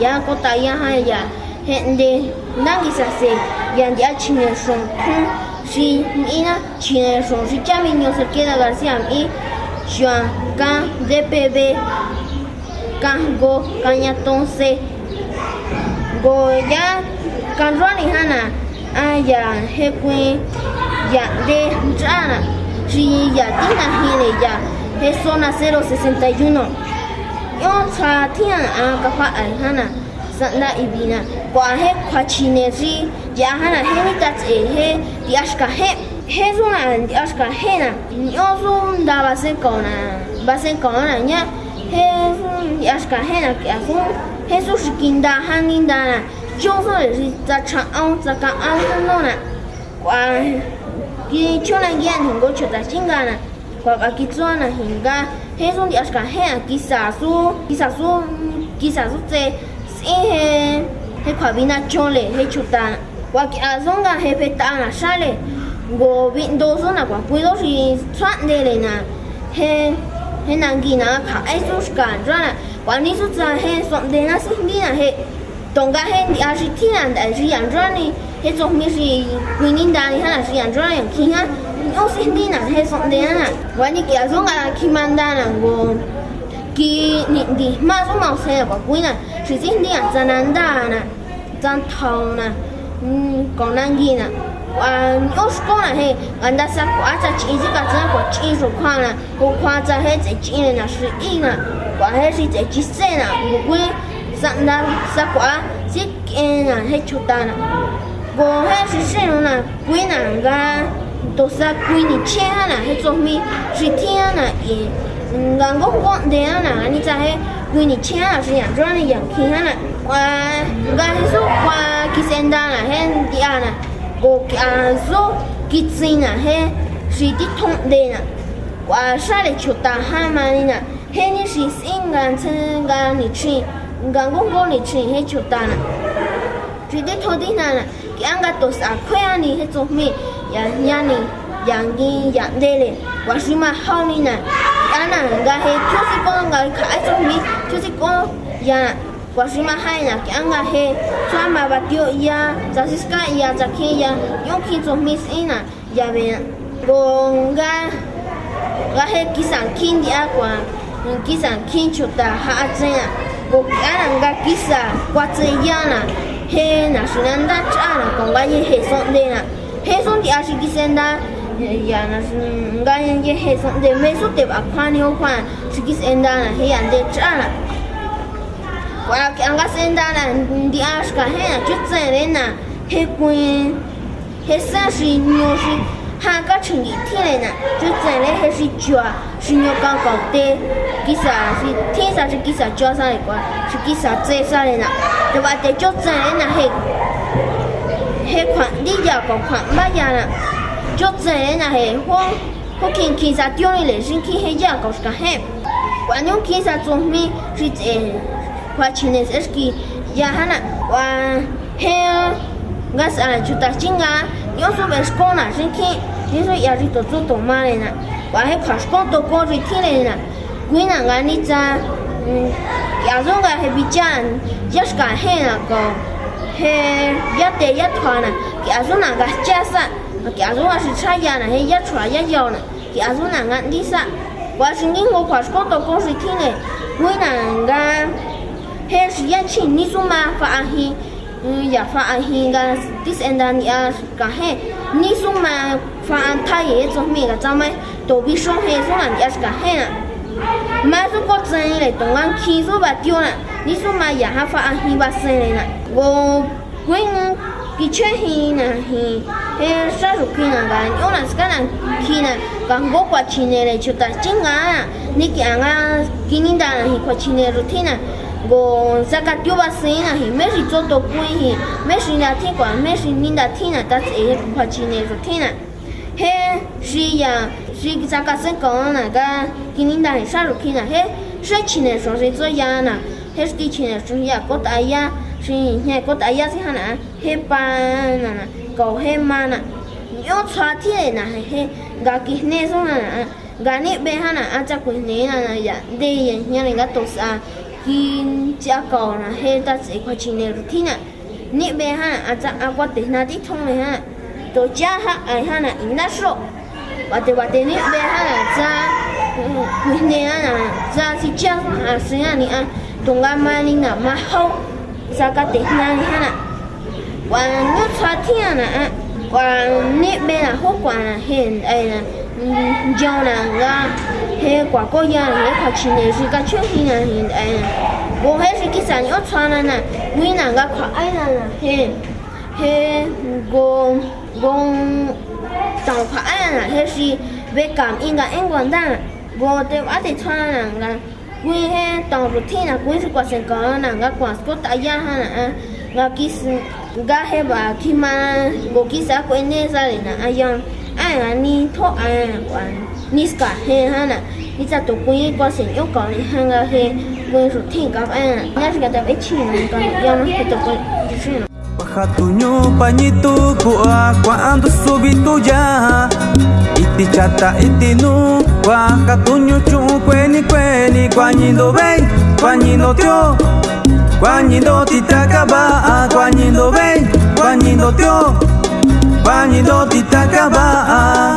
ya kota ya ya. Nangi sa se ya ya chine son si mina chine son. Si ya mi se queda garcía mi shuan kan dpb kan go kan ya ton se go hana aya he kuen ya de jana si ya tina hile ya es zona 061 Yon saatiyan aan ka fa'an hana sanda ibina kwahe kwa chinezi jahana hemitats ehe diashka he hezuna diashka hena nyozo ndabase kona base kona nya hezun diashka hena kiasun hezu shikinda hangindana jozo ezi za cha'on za ka'an nona kwa kichona gyan hingo chota chingana 安分弄呢，我给去年眼听过出在新干呢，我个给做呢新干，黑松的是个黑啊，给啥数给啥数给啥数在，因黑黑块边那种嘞黑出单，我给阿松个黑被单了啥嘞，我边多数那个贵都是穿的嘞呢，黑黑难给那卡爱数是干着呢，我你是在黑送的那是你那黑。东家嘿，你要是天然的，是养着呢，迄种咪是 OCD는 해선대야 많이 계속아 키만다는 거 기니 마소 마세요 뭐 보이나 지진디야 잔한다나 잔타오나 음 고난기나 à ốc có là hay gần đã sao quá cha chỉ chỉ cả chân của chỉ số khoa là cô khoa cha hết chỉ chỉ là là quả hết chỉ chỉ chỉ xe là một quê dặn đã sao quá chỉ kia là hết chút ta là cô hết chỉ xe là quê là ga he chutana go he si shenu na kuina nga to sa kuini chena na he zomi si tiana i nga ngo ngo de na ni za he kuini chena si yang zhuan yang kina na wa nga so kwa kisenda na he si ti thong de na wa sha le chuta ha ma ni ni si singa chen ni chi ngang gong gong ni chi he chu na chi de tho di na na ki ang ga to mi yanani yangi yandele washima honina yana ngahe chusi ko ngahe kaesu mi ya washima haina ki angahe chama batio ya sasiska ya zakeya yonki mis ina ya ve gonga gahe kisan kindi akwa kisan kinchuta haatsena gokiaranga kisa kwatseyana he naxinanda ch'ana kongaye he sondena 黑松的阿叔先生的，呀，那是我们家人的黑松的，没出去把款呢，款，先生的那黑人得穿了，我讲先生的那，你阿叔看黑，那桌子来呢，黑棍，黑山是鸟，是，喊个称的天来呢，就真来黑水脚，水鸟刚刚对，几啥是，天上是几啥脚上一个，是几啥最啥来呢，就把这桌子来呢黑。Hệ khoản đi giờ còn khoản ba giờ nè. Chốt dễ là hệ khoản Cô kinh kinh ra tiêu này lấy riêng khi hệ giờ còn cả hẹp Quả nhung kinh ra dùng mi Rít ế Quả chỉ nên sẽ kì Giờ hả nè Quả hệ Gás à chú ta chính ngá Nhớ số bé sổ nà riêng khi Thế rồi giờ rít tổ chú tổ mà này nè. Quả hệ khoản sổ tổ cô rít thi này nè. Quý nà ngá nít ra Yazonga hebichan, yashka hena ko. He, ya te, ya thwa na. Ya zo na ga cha sa. Ya zo là shi cha ya na. He, ya chwa ya yo na. Ya zo nào nga đi sa. Wa shi ni ngo khas con to ko ri thile gwina nga. He, shi hè sự ni su ma fa hi. Mm, ya fa an hi ga this and then, ya ga he. Ni su ma fa an ta ye zo cái ga za mai. To bi shong he so an ya ga he na. Ma su ko zhen le dong an ki su ba dio na. Ni su ma ya ha fa an hi ba sen le na. wo wingo ki hi na hi e sa ru ki na ga yo na ska go kwa chi ne le chu ni ki anga ki ni da hi kwa chi ne go sa ka ti hi meshi ri cho to ku hi meshi na ti kwa me shi ni da ti na ta e kwa chi ne he shi ya shi sa ka se ga ki hi sa he shi chi so se zo ya he shi chi so ya ko ya shi he ko ta ya si hả na he pa na na ko he ma na yo na he ga ki nè so na ga ni bé hả na a chắc ku nè na ya de ya nya ga to sa kin cha cầu là he, ta sẽ qua chỉ này thì nè nị bé ha à chắc à qua tiền na đi thông này ha tổ cha ha ai in na số và từ và từ nị bé hả là cha mình nè là cha si cha à sinh à nị à tung ga mai sao nà mà hậu cha cái ha nè? Quan nước xoa thiên à nè. Quan nếp bên là hốt quả là hiện đây là do là ra. Thế quả có là hết quả chỉ này thì cái chuyện là hiện là bố hết thì cái sản nhớ xoa nè. Là nguyên là cái quả ai là hiện hiện gồm gồm tàu quả ai là hết thì về cảm 应 cái anh quan đang. Bố để bắt để xoa là Gue he tong rutina gue si kuasin kau na nga kuas kau tak ya ha na nga kis nga he ba kima go kis aku ene sali na ayang ay nga ni to ay nga ni ska he ha na ni sa to gue he kuasin yo kau ni ha nga he gue rutina kau ay nga nga si kata ve chi na nga yang nga kita kuasin Bahatunya panyitu kuah cuando subito ya Iti chata iti nu Bahatunya chu kweni kweni Cuando ven, cuando tio. Cuando titakaba Cuando ven, cuando tio. Cuando titakaba